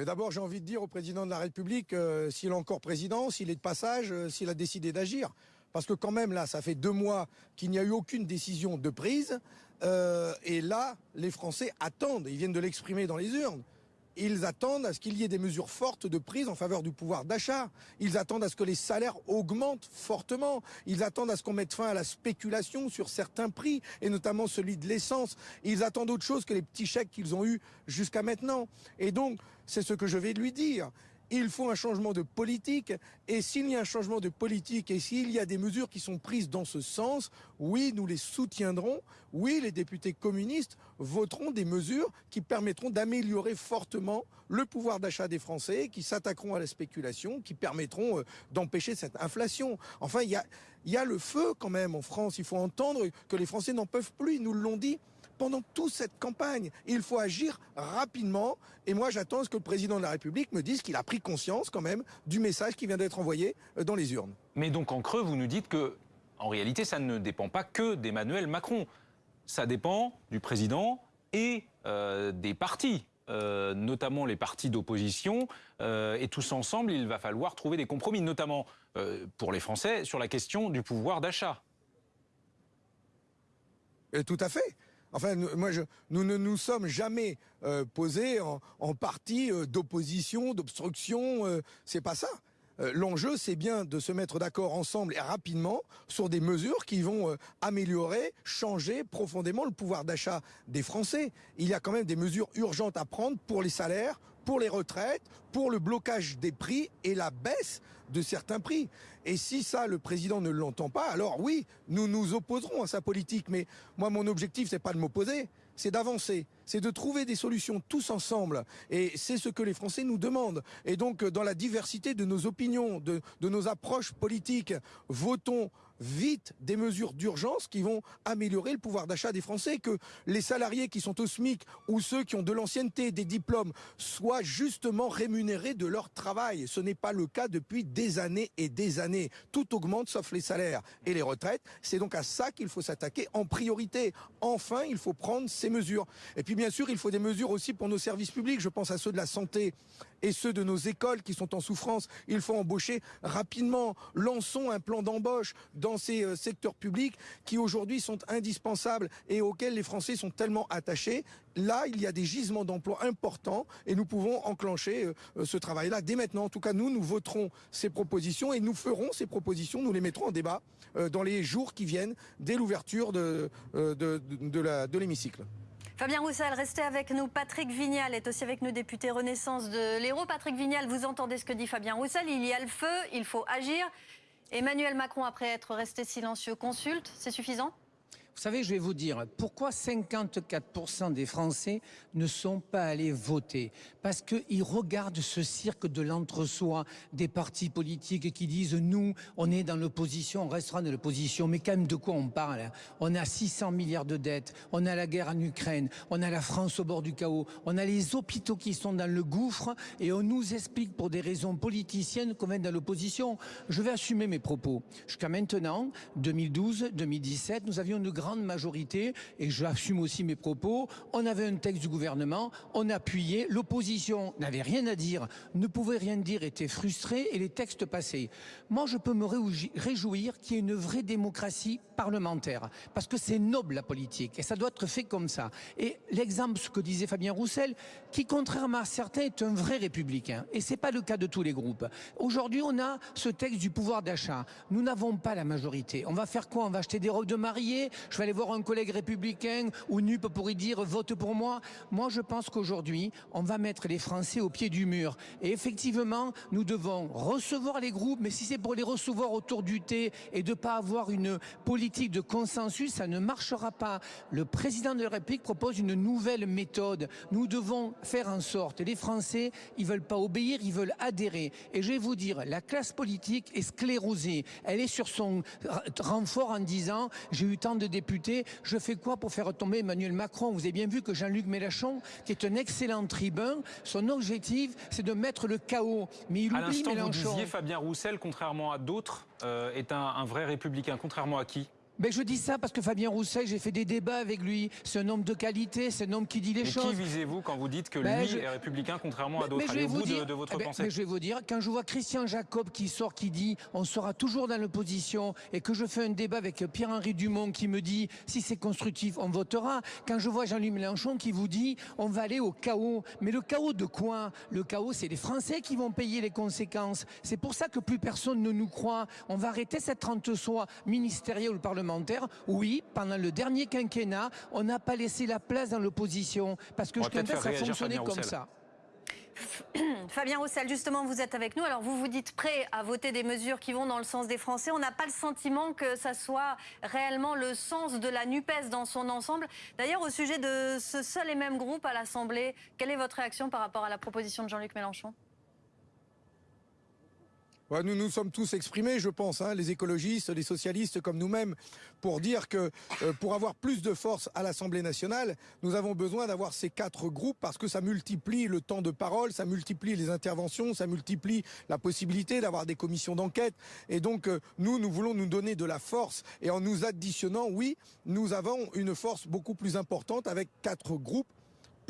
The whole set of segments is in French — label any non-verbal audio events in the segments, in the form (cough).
Mais d'abord, j'ai envie de dire au président de la République, euh, s'il est encore président, s'il est de passage, euh, s'il a décidé d'agir. Parce que quand même, là, ça fait deux mois qu'il n'y a eu aucune décision de prise. Euh, et là, les Français attendent, ils viennent de l'exprimer dans les urnes. Ils attendent à ce qu'il y ait des mesures fortes de prise en faveur du pouvoir d'achat. Ils attendent à ce que les salaires augmentent fortement. Ils attendent à ce qu'on mette fin à la spéculation sur certains prix, et notamment celui de l'essence. Ils attendent autre chose que les petits chèques qu'ils ont eus jusqu'à maintenant. Et donc, c'est ce que je vais lui dire il faut un changement de politique. Et s'il y a un changement de politique et s'il y a des mesures qui sont prises dans ce sens, oui, nous les soutiendrons. Oui, les députés communistes voteront des mesures qui permettront d'améliorer fortement le pouvoir d'achat des Français, qui s'attaqueront à la spéculation, qui permettront euh, d'empêcher cette inflation. Enfin, il y a, y a le feu quand même en France. Il faut entendre que les Français n'en peuvent plus. Ils nous l'ont dit pendant toute cette campagne. Il faut agir rapidement. Et moi, j'attends que le président de la République me dise qu'il a pris conscience quand même du message qui vient d'être envoyé euh, dans les urnes. Mais donc en creux, vous nous dites que, en réalité, ça ne dépend pas que d'Emmanuel Macron. Ça dépend du président et euh, des partis. Euh, notamment les partis d'opposition, et tous ensemble, il va falloir trouver des compromis, notamment pour les Français, sur la question du pouvoir d'achat. tout à fait. Enfin, nous, ne nous sommes jamais euh, posés en, en parti euh, d'opposition, d'obstruction. Euh, c'est pas ça. L'enjeu, c'est bien de se mettre d'accord ensemble et rapidement sur des mesures qui vont améliorer, changer profondément le pouvoir d'achat des Français. Il y a quand même des mesures urgentes à prendre pour les salaires, pour les retraites, pour le blocage des prix et la baisse de certains prix. Et si ça, le président ne l'entend pas, alors oui, nous nous opposerons à sa politique. Mais moi, mon objectif, c'est pas de m'opposer, c'est d'avancer, c'est de trouver des solutions tous ensemble. Et c'est ce que les Français nous demandent. Et donc, dans la diversité de nos opinions, de, de nos approches politiques, votons vite des mesures d'urgence qui vont améliorer le pouvoir d'achat des Français, que les salariés qui sont au SMIC ou ceux qui ont de l'ancienneté, des diplômes, soient justement rémunérés de leur travail. Ce n'est pas le cas depuis des années et des années. Tout augmente sauf les salaires et les retraites. C'est donc à ça qu'il faut s'attaquer en priorité. Enfin, il faut prendre ces mesures. Et puis bien sûr, il faut des mesures aussi pour nos services publics. Je pense à ceux de la santé et ceux de nos écoles qui sont en souffrance. Il faut embaucher rapidement. Lançons un plan d'embauche dans ces euh, secteurs publics qui aujourd'hui sont indispensables et auxquels les Français sont tellement attachés. Là, il y a des gisements d'emplois importants et nous pouvons enclencher euh, euh, ce travail-là dès maintenant. En tout cas, nous, nous voterons ces propositions et nous ferons ces propositions, nous les mettrons en débat dans les jours qui viennent dès l'ouverture de, l'hémicycle. Fabien Roussel, restez avec nous. Patrick Vignal est aussi avec nous, député Renaissance de l'Hérault. Patrick Vignal, vous entendez ce que dit Fabien Roussel. Il y a le feu, il faut agir. Emmanuel Macron, après être resté silencieux, consulte. C'est suffisant? Vous savez, je vais vous dire, pourquoi 54% des Français ne sont pas allés voter? Parce qu'ils regardent ce cirque de l'entre-soi des partis politiques qui disent nous, on est dans l'opposition, on restera dans l'opposition. Mais quand même, de quoi on parle? On a 600 milliards de dettes, on a la guerre en Ukraine, on a la France au bord du chaos, on a les hôpitaux qui sont dans le gouffre et on nous explique pour des raisons politiciennes qu'on est dans l'opposition. Je vais assumer mes propos. Jusqu'à maintenant, 2012, 2017, nous avions une grande majorité, et j'assume aussi mes propos, on avait un texte du gouvernement, on appuyait, l'opposition n'avait rien à dire, ne pouvait rien dire, était frustrée, et les textes passaient. Moi, je peux me réjouir qu'il y ait une vraie démocratie parlementaire, parce que c'est noble la politique, et ça doit être fait comme ça. Et l'exemple, ce que disait Fabien Roussel, qui contrairement à certains est un vrai républicain, et c'est pas le cas de tous les groupes. Aujourd'hui, on a ce texte du pouvoir d'achat. Nous n'avons pas la majorité. On va faire quoi? On va acheter des robes de mariée? Je vais aller voir un collègue républicain ou NUP pour y dire vote pour moi. Moi, je pense qu'aujourd'hui, on va mettre les Français au pied du mur. Et effectivement, nous devons recevoir les groupes, mais si c'est pour les recevoir autour du thé et de ne pas avoir une politique de consensus, ça ne marchera pas. Le président de la République propose une nouvelle méthode. Nous devons faire en sorte, les Français, ils veulent pas obéir, ils veulent adhérer. Et je vais vous dire, la classe politique est sclérosée. Elle est sur son renfort en disant, j'ai eu tant de députés, je fais quoi pour faire tomber Emmanuel Macron? Vous avez bien vu que Jean-Luc Mélenchon, qui est un excellent tribun, son objectif, c'est de mettre le chaos. Mais il à oublie Mélenchon. Vous disiez Fabien Roussel, contrairement à d'autres, euh, est un, un vrai républicain. Contrairement à qui? Ben, je dis ça parce que Fabien Roussel, j'ai fait des débats avec lui. C'est un homme de qualité, c'est un homme qui dit les Mais choses. qui visez-vous quand vous dites que Ben, lui je- est républicain contrairement à Mais- d'autres mais je Allez au bout de, dire- de votre eh ben, pensée. mais je vais vous dire, quand je vois Christian Jacob qui sort, qui dit on sera toujours dans l'opposition, et que je fais un débat avec Pierre-Henri Dumont qui me dit si c'est constructif, on votera. Quand je vois Jean-Luc Mélenchon qui vous dit on va aller au chaos. Mais le chaos de quoi? Le chaos, c'est les Français qui vont payer les conséquences. C'est pour ça que plus personne ne nous croit. On va arrêter cette rente-soi ministérielle ou parlementaire. Oui, pendant le dernier quinquennat, on n'a pas laissé la place dans l'opposition. Parce que On je va peut-être ça fonctionnait Fabien comme Roussel. ça. (clears throat) Fabien Roussel, justement, vous êtes avec nous. Alors, vous vous dites prêt à voter des mesures qui vont dans le sens des Français. On n'a pas le sentiment que ça soit réellement le sens de la NUPES dans son ensemble. D'ailleurs, au sujet de ce seul et même groupe à l'Assemblée, quelle est votre réaction par rapport à la proposition de Jean-Luc Mélenchon? Nous nous sommes tous exprimés, je pense, hein, les écologistes, les socialistes comme nous-mêmes, pour dire que euh, pour avoir plus de force à l'Assemblée nationale, nous avons besoin d'avoir ces quatre groupes parce que ça multiplie le temps de parole, ça multiplie les interventions, ça multiplie la possibilité d'avoir des commissions d'enquête. Et donc, euh, nous, nous voulons nous donner de la force. Et en nous additionnant, oui, nous avons une force beaucoup plus importante avec quatre groupes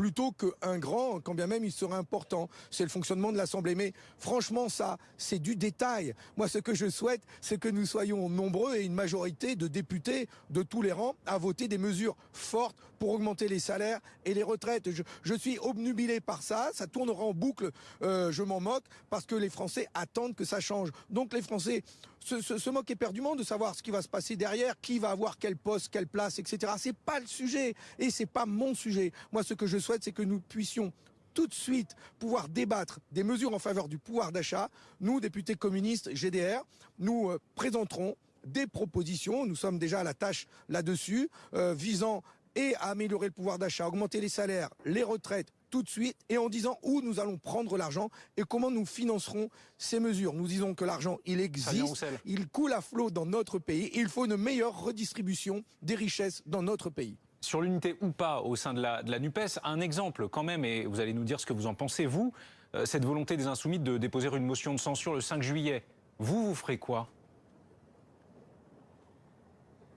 plutôt qu'un grand, quand bien même il serait important. C'est le fonctionnement de l'Assemblée. Mais franchement, ça, c'est du détail. Moi, ce que je souhaite, c'est que nous soyons nombreux et une majorité de députés de tous les rangs à voter des mesures fortes pour augmenter les salaires et les retraites. Je, suis obnubilé par ça. Ça tournera en boucle. euh, je m'en moque parce que les Français attendent que ça change. Donc les Français se, se, se moquent éperdument de savoir ce qui va se passer derrière, qui va avoir quel poste, quelle place, etc. C'est pas le sujet et c'est pas mon sujet. Moi, ce que je souhaite, c'est que nous puissions tout de suite pouvoir débattre des mesures en faveur du pouvoir d'achat. Nous, députés communistes GDR, nous euh, présenterons des propositions. Nous sommes déjà à la tâche là-dessus, euh, visant et à améliorer le pouvoir d'achat, augmenter les salaires, les retraites tout de suite et en disant où nous allons prendre l'argent et comment nous financerons ces mesures. Nous disons que l'argent, il existe, il coule à flot dans notre pays et il faut une meilleure redistribution des richesses dans notre pays. Sur l'unité ou pas au sein de la, NUPES, un exemple quand même, et vous allez nous dire ce que vous en pensez, vous, euh, cette volonté des Insoumis de déposer une motion de censure le 5 juillet. Vous, vous ferez quoi?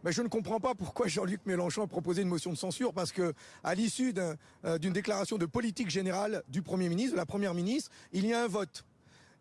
Mais je ne comprends pas pourquoi Jean-Luc Mélenchon a proposé une motion de censure, parce que à l'issue euh, d'une déclaration de politique générale du Premier ministre, de la Première ministre, il y a un vote.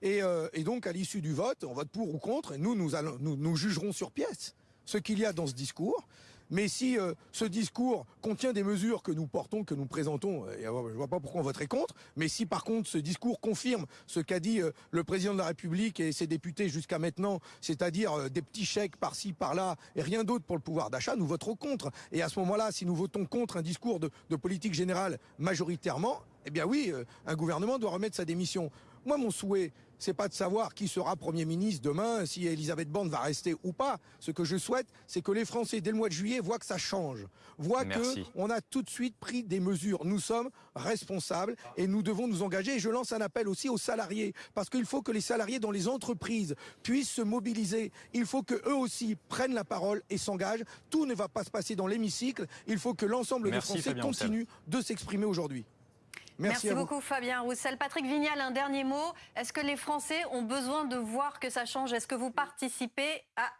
Et, euh, donc, à l'issue du vote, on vote pour ou contre, et nous, nous, nous, nous jugerons sur pièce ce qu'il y a dans ce discours. Mais si euh, ce discours contient des mesures que nous portons, que nous présentons, euh, et, euh, je ne vois pas pourquoi on voterait contre. Mais si par contre ce discours confirme ce qu'a dit le président de la République et ses députés jusqu'à maintenant, c'est-à-dire des petits chèques par-ci, par-là, et rien d'autre pour le pouvoir d'achat, nous voterons contre. Et à ce moment-là, si nous votons contre un discours de, de politique générale majoritairement, eh bien oui, un gouvernement doit remettre sa démission. Moi, mon souhait, c'est pas de savoir qui sera Premier ministre demain, si Elisabeth Borne va rester ou pas. Ce que je souhaite, c'est que les Français, dès le mois de juillet, voient que ça change. Voient Merci. que on a tout de suite pris des mesures. Nous sommes responsables et nous devons nous engager. Et je lance un appel aussi aux salariés, parce qu'il faut que les salariés dans les entreprises puissent se mobiliser. Il faut que eux aussi prennent la parole et s'engagent. Tout ne va pas se passer dans l'hémicycle. Il faut que l'ensemble des Français Fabien Roussel. continuent de s'exprimer aujourd'hui. Merci, à vous. beaucoup Fabien Roussel. Patrick Vignal, un dernier mot. Est-ce que les Français ont besoin de voir que ça change? Est-ce que vous participez à